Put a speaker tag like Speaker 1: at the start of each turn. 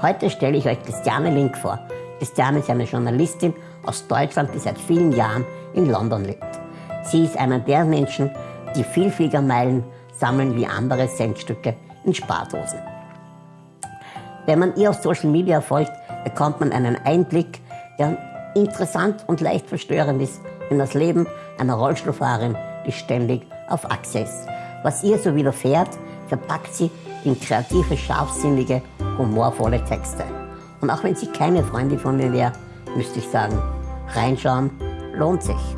Speaker 1: Heute stelle ich euch Christiane Link vor. Christiane ist eine Journalistin aus Deutschland, die seit vielen Jahren in London lebt. Sie ist einer der Menschen, die Vielfliegermeilen sammeln wie andere Centstücke in Spardosen. Wenn man ihr auf Social Media folgt, bekommt man einen Einblick, der interessant und leicht verstörend ist in das Leben einer Rollstuhlfahrerin, die ständig auf Achse ist. Was ihr so widerfährt, verpackt sie in kreative, scharfsinnige, humorvolle Texte. Und auch wenn sie keine Freundin von mir wäre, müsste ich sagen, reinschauen lohnt sich.